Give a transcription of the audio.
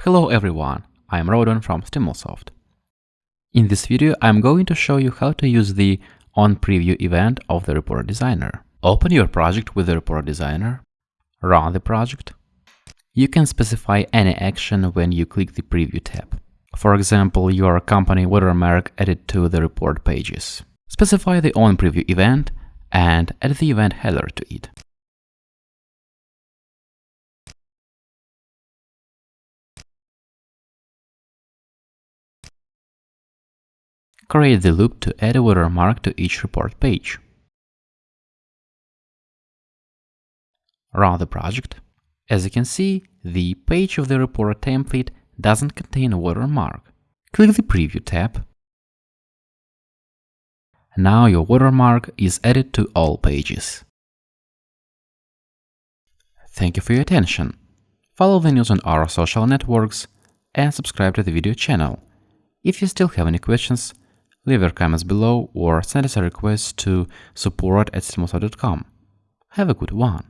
Hello everyone, I'm Rodon from Stimulsoft. In this video, I'm going to show you how to use the onPreview event of the Report Designer. Open your project with the Report Designer, run the project. You can specify any action when you click the Preview tab. For example, your company watermark added to the report pages. Specify the onPreview event and add the event header to it. Create the loop to add a watermark to each report page. Run the project. As you can see, the page of the report template doesn't contain a watermark. Click the Preview tab. Now your watermark is added to all pages. Thank you for your attention. Follow the news on our social networks and subscribe to the video channel. If you still have any questions, leave your comments below or send us a request to support at Have a good one!